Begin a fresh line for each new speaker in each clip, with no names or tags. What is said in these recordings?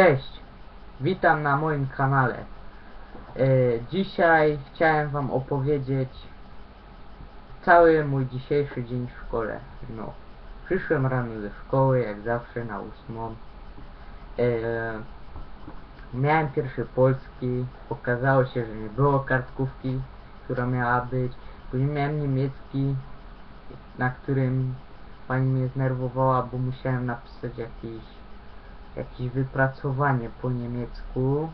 Cześć, witam na moim kanale. E, dzisiaj chciałem wam opowiedzieć cały mój dzisiejszy dzień w szkole. No, przyszłem rano ze szkoły, jak zawsze na ósmą. E, miałem pierwszy polski, okazało się, że nie było kartkówki, która miała być. Później miałem niemiecki, na którym pani mnie znerwowała, bo musiałem napisać jakiś jakieś wypracowanie po niemiecku.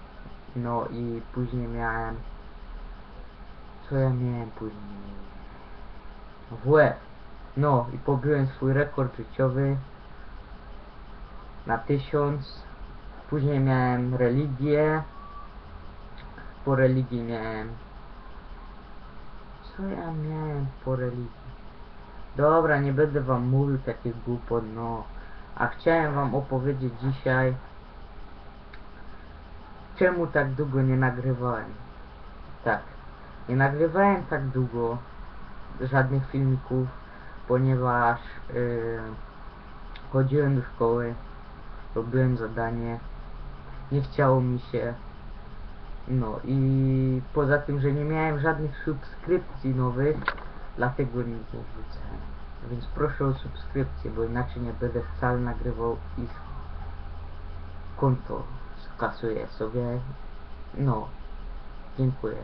No i później miałem. Co ja miałem później? WF. No i pobiłem swój rekord życiowy na tysiąc. Później miałem religię. Po religii miałem. Co ja miałem po religii? Dobra, nie będę wam mówił takich głupot, no. A chciałem wam opowiedzieć dzisiaj, czemu tak długo nie nagrywałem. Tak, nie nagrywałem tak długo żadnych filmików, ponieważ yy, chodziłem do szkoły, robiłem zadanie, nie chciało mi się. No i poza tym, że nie miałem żadnych subskrypcji nowych, dlatego nie wrzucałem. Więc proszę o subskrypcję, bo inaczej nie będę wcale nagrywał i konto skasuję sobie. No, dziękuję.